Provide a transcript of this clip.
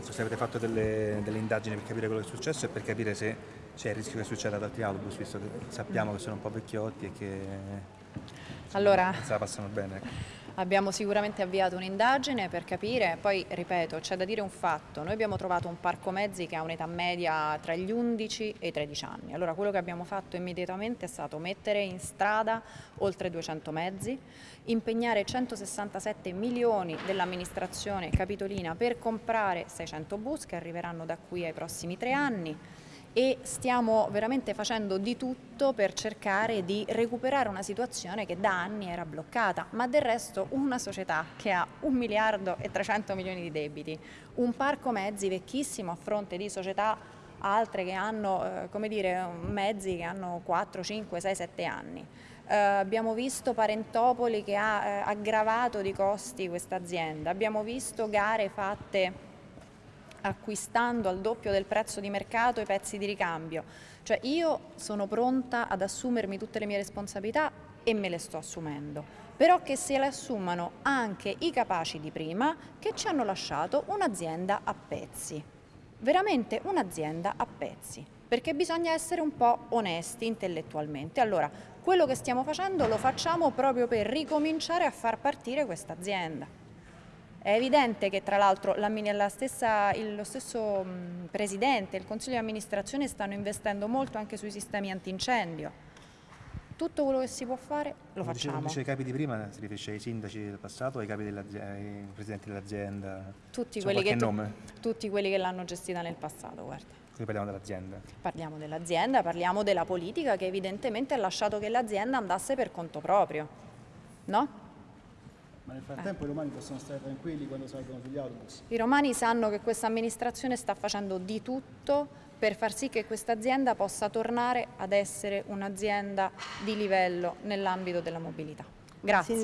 Se avete fatto delle, delle, indagini per capire quello che è successo e per capire se c'è il rischio che succeda ad altri autobus, visto che sappiamo che sono un po' vecchiotti e che allora, se la passano bene. Abbiamo sicuramente avviato un'indagine per capire, poi ripeto, c'è da dire un fatto, noi abbiamo trovato un parco mezzi che ha un'età media tra gli 11 e i 13 anni, allora quello che abbiamo fatto immediatamente è stato mettere in strada oltre 200 mezzi, impegnare 167 milioni dell'amministrazione capitolina per comprare 600 bus che arriveranno da qui ai prossimi tre anni, e stiamo veramente facendo di tutto per cercare di recuperare una situazione che da anni era bloccata, ma del resto una società che ha un miliardo e 300 milioni di debiti, un parco mezzi vecchissimo a fronte di società altre che hanno eh, come dire, mezzi che hanno 4, 5, 6, 7 anni. Eh, abbiamo visto Parentopoli che ha eh, aggravato di costi questa azienda, abbiamo visto gare fatte acquistando al doppio del prezzo di mercato i pezzi di ricambio. Cioè io sono pronta ad assumermi tutte le mie responsabilità e me le sto assumendo, però che se le assumano anche i capaci di prima che ci hanno lasciato un'azienda a pezzi, veramente un'azienda a pezzi, perché bisogna essere un po' onesti intellettualmente. Allora, quello che stiamo facendo lo facciamo proprio per ricominciare a far partire questa azienda. È evidente che tra l'altro lo stesso Presidente e il Consiglio di amministrazione stanno investendo molto anche sui sistemi antincendio. Tutto quello che si può fare lo Come facciamo. Dice, i capi di prima, si riferisce ai sindaci del passato, ai, capi ai presidenti dell'azienda? Tutti, quelli che, tutti quelli che l'hanno gestita nel passato, guarda. Quindi parliamo dell'azienda? Parliamo dell'azienda, parliamo della politica che evidentemente ha lasciato che l'azienda andasse per conto proprio, no? Ma nel frattempo eh. i romani possono stare tranquilli quando salgono sugli autobus? I romani sanno che questa amministrazione sta facendo di tutto per far sì che questa azienda possa tornare ad essere un'azienda di livello nell'ambito della mobilità. Grazie.